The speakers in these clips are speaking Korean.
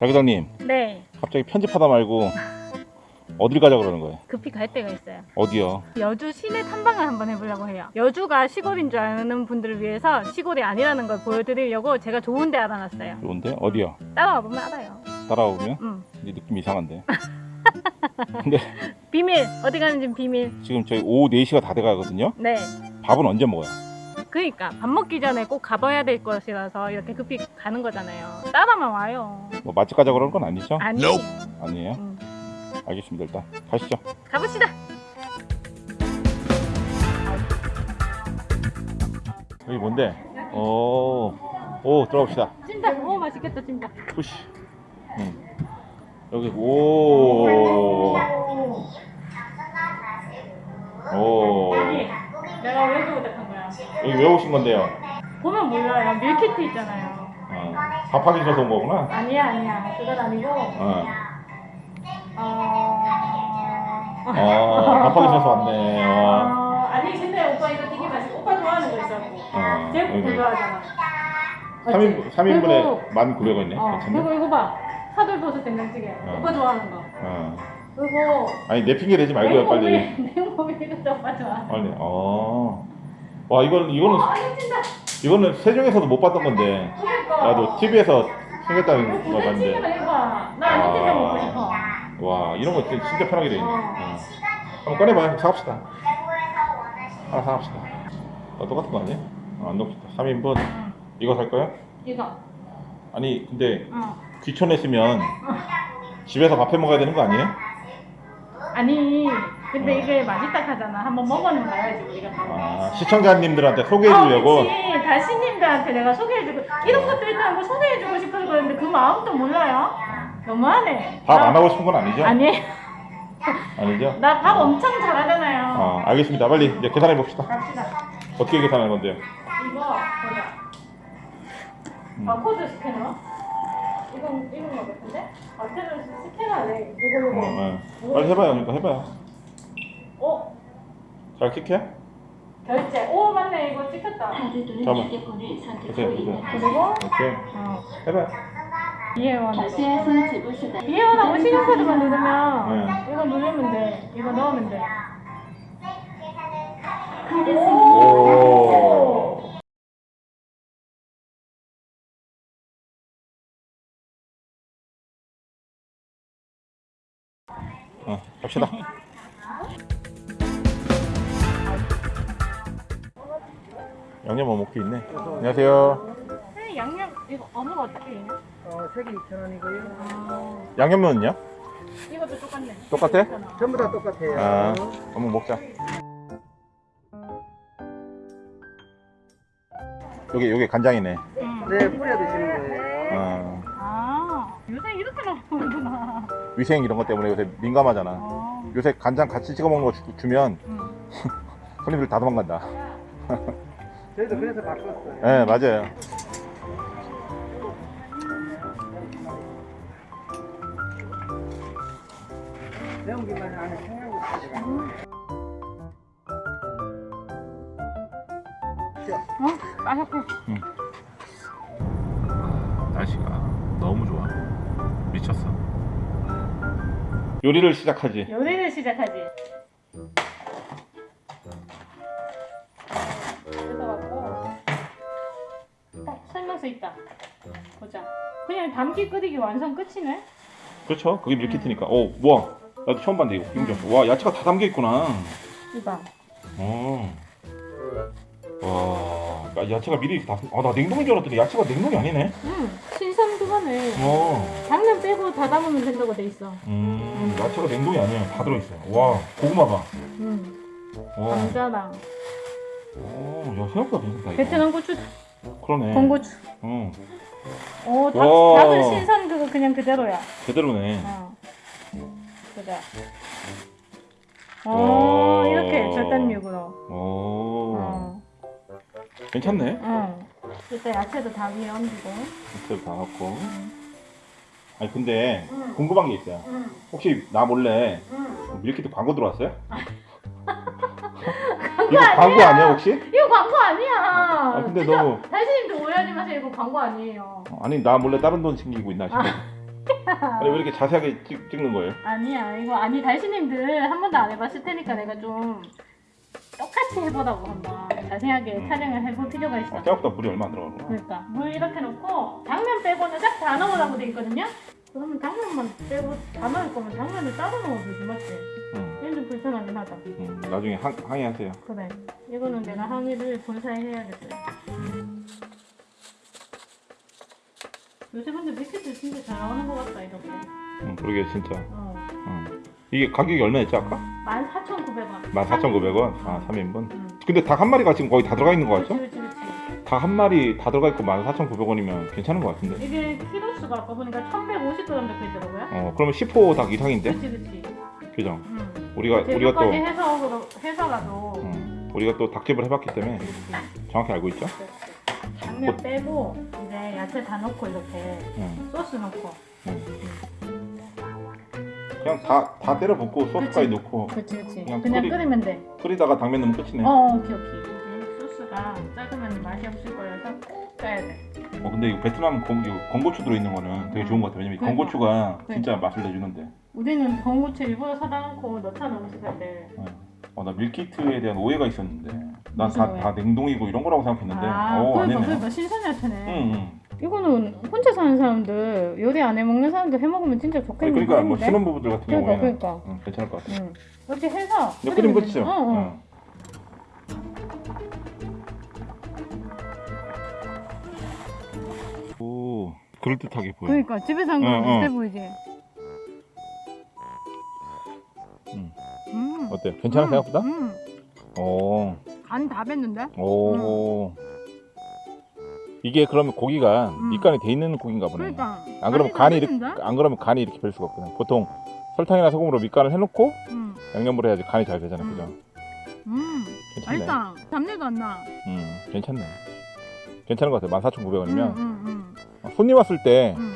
자기장님 네, 갑자기 편집하다 말고 어딜 가자 그러는 거예요? 급히 갈 데가 있어요. 어디요? 여주 시내 탐방을 한번 해보려고 해요. 여주가 시골인 줄 아는 분들을 위해서 시골이 아니라는 걸 보여드리려고 제가 좋은 데 알아놨어요. 좋은데? 어디요? 따라와 보면 알아요. 따라오면? 응. 이제 느낌 이상한데 근데 비밀 어디 가는지 비밀. 지금 저희 오후 4시가 다 돼가거든요 네. 밥은 언제 먹어요? 그러니까 밥 먹기 전에 꼭 가봐야 될 것이라서 이렇게 급히 가는 거잖아요. 따라만 와요. 뭐 맛집 가자 그러는 건 아니죠? 아니에요. 아니에요? 응. 알겠습니다 일단 가시죠 가봅시다. 여기 뭔데? 오, 오 들어갑시다 찐다. 오 맛있겠다 찐다. 푸시 응. 여기 오 오. 내가 왜 부탁한 거야? 여기 왜 오신 건데요? 보면 몰라요. 밀키트 있잖아요. 어, 밥하기 싫어서 온 거구나 아니야 아니야. 그건 아니고. 어. 어... 아, 밥하기 싫어서 왔네 어. 어, 아니 근데 오빠 이거 되게 맛있어. 오빠 좋아하는 거 있었고. 어, 제육볶음 여기. 좋아하잖아. 3인, 3인분에 1,900원이네 어, 괜찮네? 그리고 이거 봐. 사돌버섯 된장찌개. 어. 오빠 좋아하는 거. 어. 그리고 아니 내 핑계 대지 말고요 빨리 이것도 오빠 좋아. 빨리 어. 와 이건 이거는 어, 진짜. 이거는 세종에서도 못 봤던 건데 그러니까. 나도 TV에서 생겼다는 거 봤는데 해봐. 나 아. 먹고 싶어. 와 이런 거 진짜, 진짜 편하게 돼 있네 어. 어. 한번 꺼내봐요 사갑시다 하나 사갑시다 어, 똑같은 거 아니야? 어, 안 넣읍시다 3인분 응. 이거 살 거야? 이거. 아니 근데 어. 귀촌했으면 집에서 밥해 먹어야 되는 거 아니에요? 아니 근데 어. 이게 맛있다 하잖아. 한번 먹어는 봐야지 우리가. 아 시청자님들한테 소개해 주려고 어, 그치. 다시님들한테 내가 소개해 주고 이런 것도 일단 뭐 소개해 주고 싶어서 그러는데 그 마음도 몰라요? 너무하네. 밥 나- 안 하고 싶은 건 아니죠? 아니 아니죠? 나 밥 엄청 잘하잖아요. 어 알겠습니다 빨리 이제 계산해 봅시다 갑시다. 어떻게 계산할 건데요? 이거 보자. 음. 아 코드 스캐너? 이건 이건 거 같은데? 아 스캐너 스캐너네. 이거 어, 이거. 어. 빨리 해봐요 그러니까 해봐요 어잘 킥해? 결제. 오 맞네 이거 찍혔다. 잠깐만. 휴대폰을 보세요, 선택하고 있는 보세요. 그리고 오케이 어 해봐요 이해원. 결제해서 지불 수단 이해원하고 신용카드만 누르면 네. 이거 누르면 돼. 이거 넣으면 돼. 카드 승인 오 어, 갑시다 양념 뭐 먹기 있네 안녕하세요 네, 양념 이거 어묵 어떻게 해? 어, 색이 2,000원이고요. 아, 양념면은요? 이것도 똑같네. 똑같아? 전부 다 똑같아요. 아 어묵 먹자 여기 여기 간장이네 음. 네, 뿌려 드시는 거예요. 어, 아, 요새 이렇게 나오는구나. 위생 이런 것 때문에 요새 민감하잖아 아, 요새 간장 같이 찍어 먹는 거 주, 주면 음. 손님들 다 도망간다 저희도 그래서 바꿨어요. 네 맞아요 매운 김만 안에 청양고추 들어가요. 어? 맛있고. 날씨가 너무 좋아 미쳤어 요리를 시작하지 요리를 시작하지. 어, 설명서 있다. 보자. 그냥 담기 끓이기 완성 끝이네. 그렇죠 그게 밀키트니까 오 우와 나도 처음 봤는데 이거 인정 와 야채가 다 담겨 있구나 이봐. 어. 와 야, 야채가 미리 다 아 나 냉동인 줄 알았더니 야채가 냉동이 아니네 응, 신선 그거네. 어. 당면 빼고 다 담으면 된다고 돼 있어. 음 야채가 냉동이 아니야 다 들어있어 와 고구마가 응. 와 감자랑 오, 야 생각보다 괜찮다 베트남 고추, 그러네 건고추. 어 오, 닭, 와. 닭은 신선 그거 그냥 그대로야. 제대로네 어. 보자. 어, 와. 이렇게 절단육으로. 오 어. 괜찮네 응. 일단 야채도 다 위에 얹고. 이렇게 다 넣고 아니 근데 응. 궁금한 게 있어요 응. 혹시 나 몰래 응. 밀키트 광고 들어왔어요? 이거 광고 아니야 혹시? 이거 광고 아니야. 아, 근데 진짜 너무- 달신님도 오해하지 마세요. 이거 광고 아니에요. 어, 아니 나 몰래 다른 돈 챙기고 있나 싶어. 아니 왜 이렇게 자세하게 찍, 찍는 거예요? 아니야. 이거 아니 달신님들 한 번도 안 해봤을 테니까 내가 좀 똑같이 해보라고 한번 자세하게 음. 촬영을 해볼 필요가 있어. 아, 생각보다 물이 얼마 안 들어가는 거야. 그러니까 물 이렇게 넣고 당면 빼고는 싹다 넣으라고 돼 있거든요. 그러면 당면만 빼고 다 넣을 거면 당면을 따로 넣어도 되지 맞지? 좀 불편하긴 하다. 응. 나중에 항, 항의하세요. 그래. 이거는 내가 항의를 본사에 해야겠어요. 요새 근데 밀키트 진짜 잘 나오는 것 같다 이렇게. 응, 그러게 진짜. 어. 응. 이게 가격이 얼마였지 아까? 14,900원. 14,900원. 아 3인분. 응. 근데 닭 한 마리가 지금 거의 다 들어가 있는 거 같죠? 그렇지 그렇지 그렇지. 닭한 마리 다 들어가 있고 14,900원이면 괜찮은 것 같은데. 이게 키로수가 아까 보니까 1,150g 적혀 있더라고요. 어, 그러면 10호 닭 이상인데? 그렇지 그렇지. 그죠? 응. 우리가 우리가 또 해서 해서라도. 응, 우리가 또 닭집을 해봤기 때문에. 정확히 알고 있죠? 당면 빼고 이제 야채 다 넣고 이렇게 응. 소스 넣고. 그냥 다, 다 때려 붓고 소스까지. 넣고 그렇지 그렇지. 그냥 그냥 끓이- 끓이면 돼. 끓이다가 당면 넣으면 끝이네. 어, 어, 어, 오케이 오케이. 이 소스가 작으면 맛이 없을 거여서 꼭 짜야 돼. 근데 이거 베트남 건, 이거 건고추 들어있는 거는 되게 좋은 것 같아. 왜냐면 이 그러니까. 건고추가 진짜 맛을 내주는데. 우리는 건고추 일부러 사다 놓고 넣잖아 음식할 때. 어, 나 밀키트에 대한 오해가 있었는데 난 다? 다 냉동이고 이런 거라고 생각했는데 아, 어 그러니까 아니네. 그러니까 신선 야채네. 응, 응. 이거는 혼자 사는 사람들 요리 안 해 먹는 사람들 해 먹으면 진짜 아니, 좋겠는 그러니까 뭐. 신혼부부들 같은 그러니까 경우에는 그러니까. 응, 괜찮을 것 같아. 응. 이렇게 해서 끓이면 끝이죠. 돼. 어, 어. 응. 그럴듯하게 보여. 그러니까 집에서 한 응, 거랑 비슷해 응. 보이지. 응. 음. 어때? 괜찮아 음, 생각보다? 음. 오. 간 다 뱄는데? 오. 이게 그러면 고기가 음. 밑간이 돼 있는 고기인가 보네. 그러니까. 안 그러면 간이 이렇게? 안 그러면 간이 이렇게 별 수가 없거든. 보통 설탕이나 소금으로 밑간을 해놓고 음. 양념을 해야지 간이 잘 되잖아, 음. 그죠? 음. 괜찮네. 맛있다. 잡내도 안 나. 음, 괜찮네. 괜찮은 것 같아. 14,900원이면 음, 음, 손님 왔을 때 음,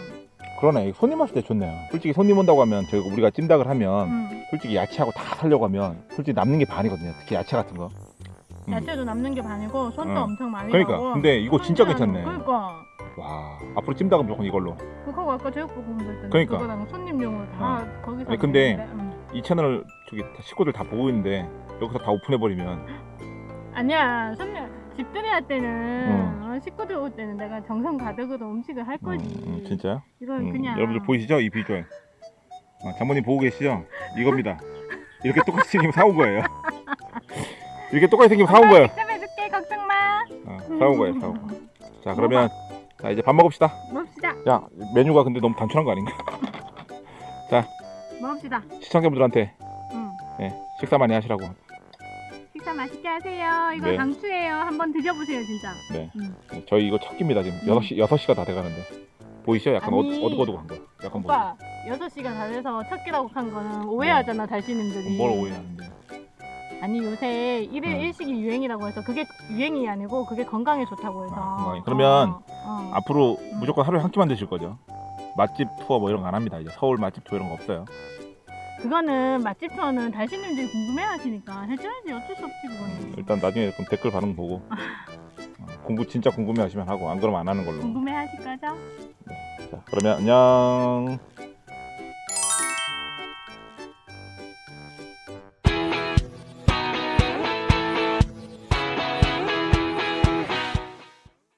그러네. 손님 왔을 때 좋네요. 솔직히 손님 온다고 하면 저희가 우리가 찜닭을 하면 음. 솔직히 야채하고 다 살려고 하면 솔직히 남는 게 반이거든요. 특히 야채 같은 거. 음. 야채도 남는 게 반이고 손도 어. 엄청 많이 그러니까. 나고. 근데 이거 진짜 괜찮네. 거. 그러니까. 와, 앞으로 찜닭은 무조건 이걸로. 그거 아까 제육볶음 들때 그러니까. 그거랑 손님용으로 다 거기서 아니, 근데 먹는데, 음. 이 채널을 저기 다 식구들 다 보고 있는데 여기서 다 오픈해 버리면 아니야 손님 집들이 할 때는 음. 어, 식구들 올 때는 내가 정성 가득으로 음식을 할 거지. 음, 진짜요? 이건 음, 그냥 여러분들 보이시죠? 이 비주얼. 어, 장모님 보고 계시죠? 이겁니다. 이렇게 똑같이 생기면 사온 거예요. 이렇게 똑같이 생기면 사온 거예요. 직접 해줄게 걱정 마. 어, 사온 거예요, 사온 거. 자, 그러면 자 이제 밥 먹읍시다. 먹읍시다. 야, 메뉴가 근데 너무 단순한 거 아닌가? 먹읍시다. 시청자분들한테 음. 네, 식사 많이 하시라고. 식사 맛있게 하세요. 이거 네. 강추예요. 한번 드셔보세요 진짜. 네. 음. 네, 저희 이거 첫 끼입니다 지금. 음. 6시 6시가 다 돼가는데. 보이시죠? 약간 어, 아니, 어둑어둑한 거. 약간 뭐, 오빠 6시가 다 돼서 첫 끼라고 한 거는 오해하잖아 달씨님들이. 뭘 오해하는데. 아니 요새 일일 음. 일식이 유행이라고 해서 그게 유행이 아니고 그게 건강에 좋다고 해서. 아. 그러면 어, 어. 앞으로 음. 무조건 하루에 한 끼만 드실 거죠? 맛집 투어 뭐 이런 거 안 합니다. 이제 서울 맛집 투어 이런 거 없어요. 그거는 맛집 투어는 달씨님들이 궁금해 하시니까 해줘야지 어쩔 수 없지 그거는. 일단 나중에 그럼 댓글 반응 보고 어, 공부 진짜 궁금해 하시면 하고 안 그러면 안 하는 걸로. 궁금해 하실 거죠? 자, 그러면 안녕.